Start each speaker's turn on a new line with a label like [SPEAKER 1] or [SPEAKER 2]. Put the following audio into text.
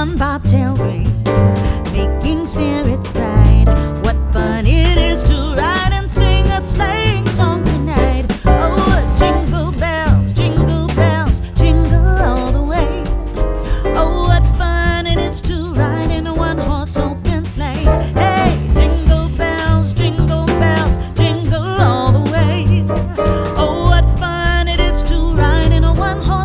[SPEAKER 1] on bobtail ring.